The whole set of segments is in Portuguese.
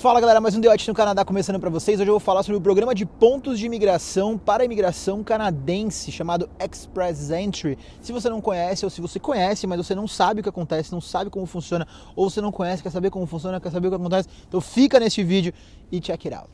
Fala galera, mais um Deote no Canadá começando para vocês. Hoje eu vou falar sobre o programa de pontos de imigração para a imigração canadense chamado Express Entry. Se você não conhece ou se você conhece, mas você não sabe o que acontece, não sabe como funciona, ou você não conhece, quer saber como funciona, quer saber o que acontece, então fica neste vídeo e check it out.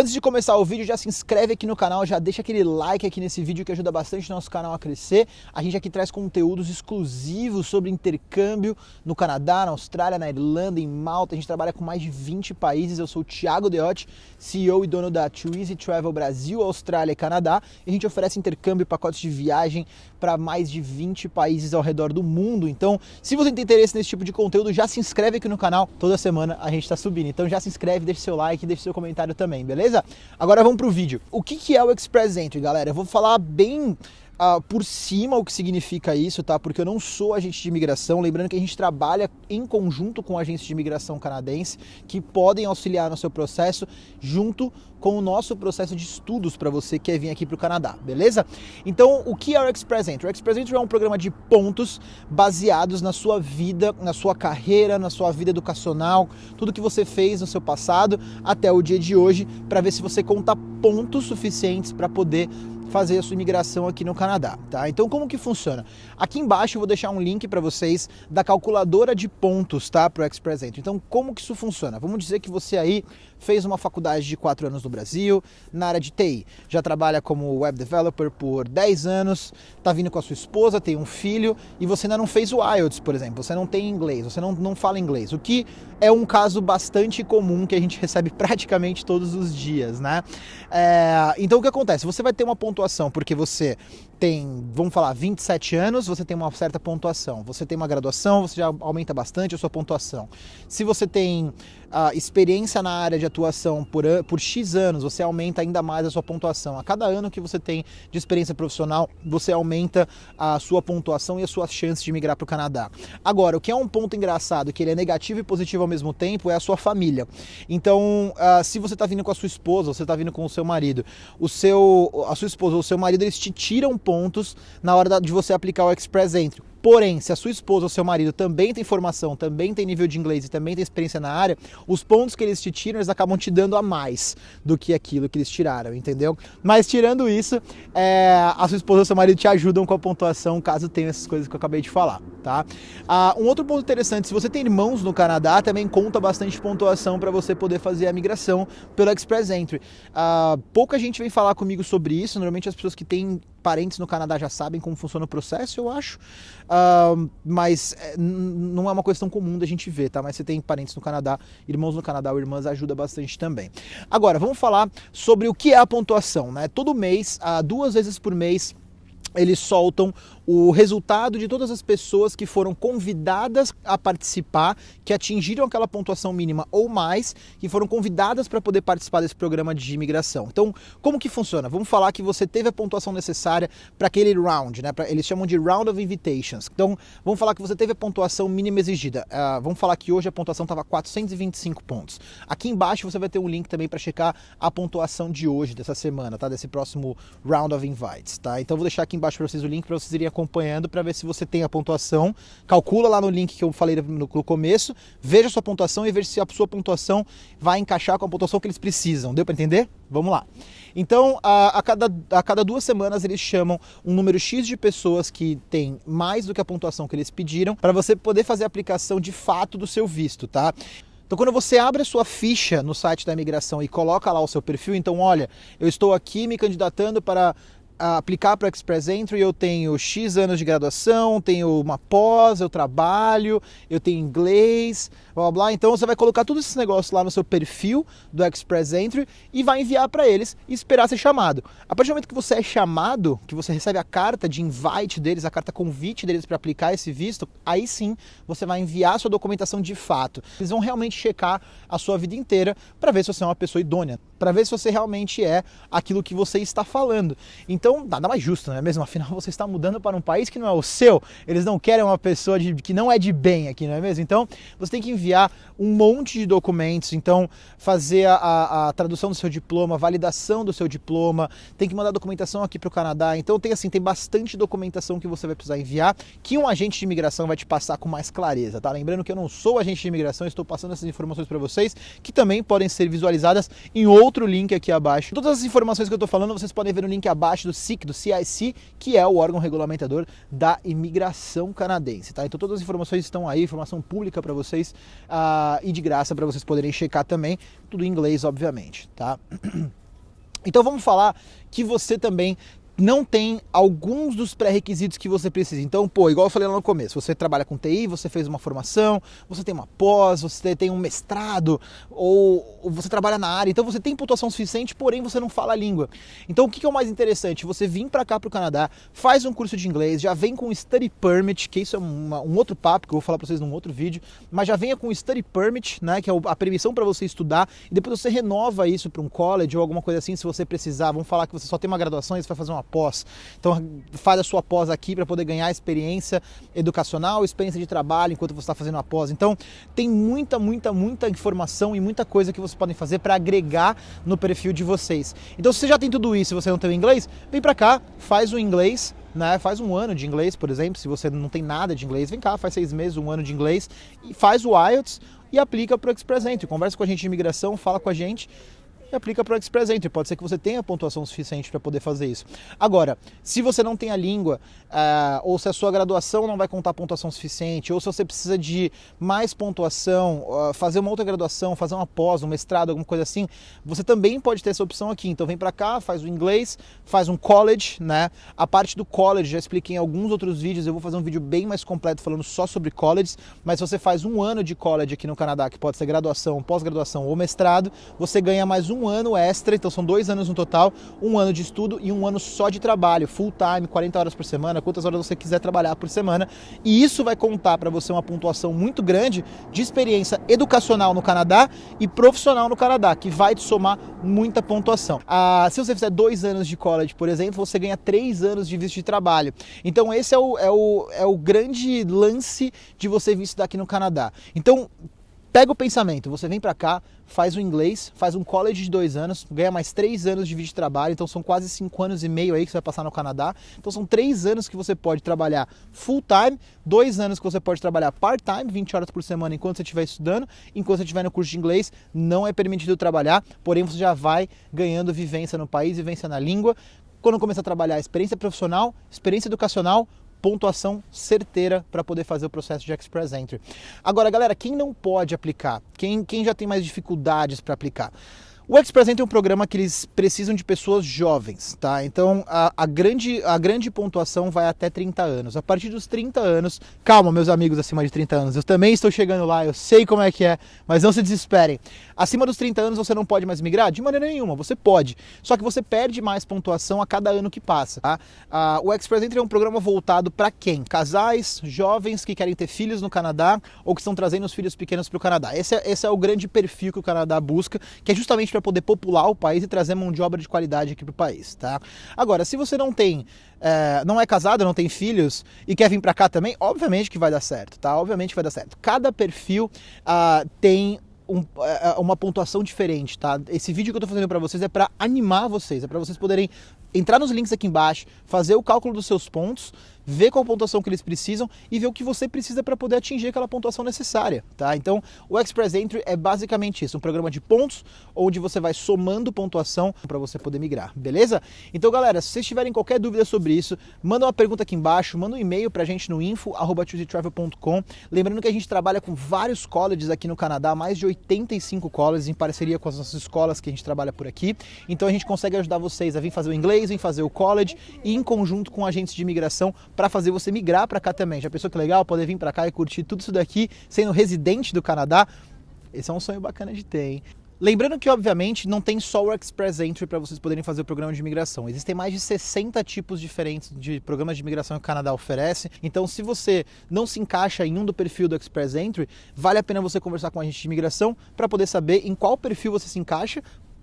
Antes de começar o vídeo, já se inscreve aqui no canal, já deixa aquele like aqui nesse vídeo que ajuda bastante o nosso canal a crescer. A gente aqui traz conteúdos exclusivos sobre intercâmbio no Canadá, na Austrália, na Irlanda, em Malta. A gente trabalha com mais de 20 países. Eu sou o Thiago Deotti, CEO e dono da Twizy Travel Brasil, Austrália e Canadá. E a gente oferece intercâmbio, pacotes de viagem para mais de 20 países ao redor do mundo. Então, se você tem interesse nesse tipo de conteúdo, já se inscreve aqui no canal. Toda semana a gente está subindo. Então já se inscreve, deixa seu like, deixa seu comentário também, beleza? Agora vamos pro vídeo. O que, que é o Express Entry, galera? Eu vou falar bem Uh, por cima o que significa isso, tá? Porque eu não sou agente de imigração. Lembrando que a gente trabalha em conjunto com agentes de imigração canadense que podem auxiliar no seu processo junto com o nosso processo de estudos para você que quer vir aqui para o Canadá, beleza? Então, o que é o Express Entry? O Express Entry é um programa de pontos baseados na sua vida, na sua carreira, na sua vida educacional, tudo que você fez no seu passado até o dia de hoje, para ver se você conta pontos suficientes para poder fazer a sua imigração aqui no Canadá, tá? Então como que funciona? Aqui embaixo eu vou deixar um link para vocês da calculadora de pontos, tá? Para o Express Entry. Então como que isso funciona? Vamos dizer que você aí fez uma faculdade de 4 anos no Brasil, na área de TI, já trabalha como web developer por 10 anos, tá vindo com a sua esposa, tem um filho e você ainda não fez o IELTS, por exemplo, você não tem inglês, você não, não fala inglês, o que é um caso bastante comum que a gente recebe praticamente todos os dias, né? É, então o que acontece? Você vai ter uma pontuação porque você tem, vamos falar, 27 anos, você tem uma certa pontuação. Você tem uma graduação, você já aumenta bastante a sua pontuação. Se você tem a experiência na área de atuação por, por X anos, você aumenta ainda mais a sua pontuação. A cada ano que você tem de experiência profissional, você aumenta a sua pontuação e as suas chances de migrar para o Canadá. Agora, o que é um ponto engraçado, que ele é negativo e positivo ao mesmo tempo, é a sua família. Então, uh, se você está vindo com a sua esposa, você está vindo com o seu marido, o seu, a sua esposa ou o seu marido, eles te tiram pontos na hora de você aplicar o Express Entry. Porém, se a sua esposa ou seu marido também tem formação, também tem nível de inglês e também tem experiência na área, os pontos que eles te tiram, eles acabam te dando a mais do que aquilo que eles tiraram, entendeu? Mas tirando isso, é, a sua esposa ou seu marido te ajudam com a pontuação caso tenha essas coisas que eu acabei de falar, tá? Ah, um outro ponto interessante, se você tem irmãos no Canadá, também conta bastante pontuação para você poder fazer a migração pelo Express Entry. Ah, pouca gente vem falar comigo sobre isso, normalmente as pessoas que têm parentes no Canadá já sabem como funciona o processo, eu acho. Uh, mas é, não é uma questão comum da gente ver, tá? Mas você tem parentes no Canadá, irmãos no Canadá ou irmãs, ajuda bastante também. Agora, vamos falar sobre o que é a pontuação, né? Todo mês, uh, duas vezes por mês, eles soltam o resultado de todas as pessoas que foram convidadas a participar, que atingiram aquela pontuação mínima ou mais, que foram convidadas para poder participar desse programa de imigração. Então, como que funciona? Vamos falar que você teve a pontuação necessária para aquele round, né? Pra, eles chamam de Round of Invitations. Então, vamos falar que você teve a pontuação mínima exigida. Uh, vamos falar que hoje a pontuação estava 425 pontos. Aqui embaixo você vai ter um link também para checar a pontuação de hoje, dessa semana, tá? Desse próximo Round of Invites, tá? Então, vou deixar aqui embaixo para vocês o link para vocês irem acompanhando para ver se você tem a pontuação. Calcula lá no link que eu falei no, começo, veja a sua pontuação e veja se a sua pontuação vai encaixar com a pontuação que eles precisam. Deu para entender? Vamos lá. Então, a, a, cada, a cada duas semanas eles chamam um número X de pessoas que tem mais do que a pontuação que eles pediram para você poder fazer a aplicação de fato do seu visto, tá? Então, quando você abre a sua ficha no site da imigração e coloca lá o seu perfil, então, olha, eu estou aqui me candidatando para aplicar para o Express Entry, eu tenho X anos de graduação, tenho uma pós, eu trabalho, eu tenho inglês, blá blá. Então você vai colocar todos esses negócios lá no seu perfil do Express Entry e vai enviar para eles e esperar ser chamado. A partir do momento que você é chamado, que você recebe a carta de invite deles, a carta convite deles para aplicar esse visto, aí sim você vai enviar sua documentação de fato. Eles vão realmente checar a sua vida inteira para ver se você é uma pessoa idônea, para ver se você realmente é aquilo que você está falando. Então então, nada mais justo, não é mesmo? Afinal, você está mudando para um país que não é o seu, eles não querem uma pessoa de, que não é de bem aqui, não é mesmo? Então, você tem que enviar um monte de documentos, então fazer a, a, a tradução do seu diploma, validação do seu diploma, tem que mandar documentação aqui para o Canadá. Então tem assim, tem bastante documentação que você vai precisar enviar, que um agente de imigração vai te passar com mais clareza, tá? Lembrando que eu não sou agente de imigração, estou passando essas informações para vocês, que também podem ser visualizadas em outro link aqui abaixo. Todas as informações que eu estou falando, vocês podem ver no link abaixo do SIC, do CIC, que é o órgão regulamentador da imigração canadense, tá? Então todas as informações estão aí, informação pública para vocês uh, e de graça para vocês poderem checar também, tudo em inglês, obviamente, tá? Então vamos falar que você também não tem alguns dos pré-requisitos que você precisa. Então, pô, igual eu falei lá no começo, você trabalha com TI, você fez uma formação, você tem uma pós, você tem um mestrado, ou, você trabalha na área, então você tem pontuação suficiente, porém você não fala a língua. Então, o que é o mais interessante? Você vir para cá para o Canadá, faz um curso de inglês, já vem com study permit, que isso é uma, um outro papo que eu vou falar para vocês num outro vídeo, mas já venha com study permit, né, que é a permissão para você estudar, e depois você renova isso para um college ou alguma coisa assim, se você precisar. Vamos falar que você só tem uma graduação e você vai fazer uma pós. Então faz a sua pós aqui para poder ganhar experiência educacional, experiência de trabalho enquanto você está fazendo a pós. Então tem muita, muita, muita informação e muita coisa que vocês podem fazer para agregar no perfil de vocês. Então se você já tem tudo isso e você não tem o inglês, vem para cá, faz o inglês, né? Faz um ano de inglês, por exemplo, se você não tem nada de inglês, vem cá, faz seis meses, um ano de inglês, e faz o IELTS e aplica para o Express Entry. Conversa com a gente de imigração, fala com a gente e aplica para o Express Entry. Pode ser que você tenha pontuação suficiente para poder fazer isso. Agora, se você não tem a língua, uh, ou se a sua graduação não vai contar pontuação suficiente, ou se você precisa de mais pontuação, uh, fazer uma outra graduação, fazer uma pós, um mestrado, alguma coisa assim, você também pode ter essa opção aqui. Então vem para cá, faz o inglês, faz um college, né? A parte do college já expliquei em alguns outros vídeos, eu vou fazer um vídeo bem mais completo falando só sobre colleges, mas se você faz um ano de college aqui no Canadá, que pode ser graduação, pós-graduação ou mestrado, você ganha mais um um ano extra, então são dois anos no total, um ano de estudo e um ano só de trabalho, full time, 40 horas por semana, quantas horas você quiser trabalhar por semana. E isso vai contar para você uma pontuação muito grande de experiência educacional no Canadá e profissional no Canadá, que vai te somar muita pontuação. Ah, se você fizer dois anos de college, por exemplo, você ganha três anos de visto de trabalho. Então esse é o, é o, é o grande lance de você vir estudar aqui no Canadá. Então, Pega o pensamento, você vem para cá, faz o inglês, faz um college de dois anos, ganha mais três anos de vídeo de trabalho, então são quase cinco anos e meio aí que você vai passar no Canadá. Então são três anos que você pode trabalhar full time, dois anos que você pode trabalhar part time, 20 horas por semana enquanto você estiver estudando, enquanto você estiver no curso de inglês, não é permitido trabalhar, porém você já vai ganhando vivência no país, vivência na língua. Quando começar a trabalhar, experiência profissional, experiência educacional, pontuação certeira para poder fazer o processo de Express Entry. Agora, galera, quem não pode aplicar? Quem, quem já tem mais dificuldades para aplicar? O Express Entry é um programa que eles precisam de pessoas jovens, tá? Então a, a, grande, a grande pontuação vai até 30 anos. A partir dos 30 anos, calma, meus amigos acima de 30 anos, eu também estou chegando lá, eu sei como é que é, mas não se desesperem. Acima dos 30 anos você não pode mais migrar? De maneira nenhuma, você pode. Só que você perde mais pontuação a cada ano que passa. Tá? O Express Entry é um programa voltado para quem? Casais, jovens que querem ter filhos no Canadá ou que estão trazendo os filhos pequenos para o Canadá. Esse é, esse é o grande perfil que o Canadá busca, que é justamente para para poder popular o país e trazer mão de obra de qualidade aqui para o país, tá? Agora, se você não tem, é, não é casado, não tem filhos e quer vir para cá também, obviamente que vai dar certo, tá? Obviamente vai dar certo. Cada perfil uh, tem um, é, uma pontuação diferente, tá? Esse vídeo que eu tô fazendo para vocês é para animar vocês, é para vocês poderem entrar nos links aqui embaixo, fazer o cálculo dos seus pontos ver qual pontuação que eles precisam e ver o que você precisa para poder atingir aquela pontuação necessária, tá? Então, o Express Entry é basicamente isso, um programa de pontos onde você vai somando pontuação para você poder migrar, beleza? Então, galera, se vocês tiverem qualquer dúvida sobre isso, manda uma pergunta aqui embaixo, manda um e-mail para a gente no info@choosetravel.com. Lembrando que a gente trabalha com vários colleges aqui no Canadá, mais de 85 colleges em parceria com as nossas escolas que a gente trabalha por aqui. Então, a gente consegue ajudar vocês a vir fazer o inglês, vir fazer o college e em conjunto com agentes de imigração para fazer você migrar para cá também. Já pensou que legal poder vir para cá e curtir tudo isso daqui sendo residente do Canadá? Esse é um sonho bacana de ter, hein? Lembrando que, obviamente, não tem só o Express Entry para vocês poderem fazer o programa de imigração. Existem mais de 60 tipos diferentes de programas de imigração que o Canadá oferece. Então, se você não se encaixa em um do perfil do Express Entry, vale a pena você conversar com a gente de imigração para poder saber em qual perfil você se encaixa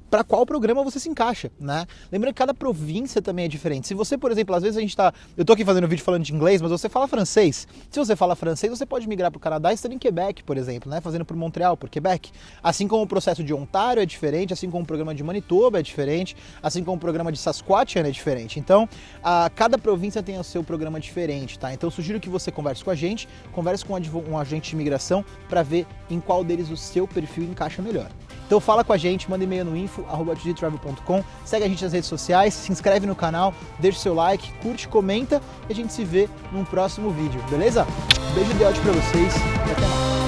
para qual programa você se encaixa, né? Lembrando que cada província também é diferente. Se você, por exemplo, às vezes a gente tá, eu tô aqui fazendo um vídeo falando de inglês, mas você fala francês. Se você fala francês, você pode migrar para o Canadá estando em Quebec, por exemplo, né? Fazendo por Montreal, por Quebec. Assim como o processo de Ontário é diferente, assim como o programa de Manitoba é diferente, assim como o programa de Saskatchewan é diferente. Então, a, cada província tem o seu programa diferente, tá? Então, sugiro que você converse com a gente, converse com um agente de imigração para ver em qual deles o seu perfil encaixa melhor. Então fala com a gente, manda e-mail no info@travel.com, segue a gente nas redes sociais, se inscreve no canal, deixa o seu like, curte, comenta e a gente se vê num próximo vídeo, beleza? Um beijo de áudio para vocês e até mais.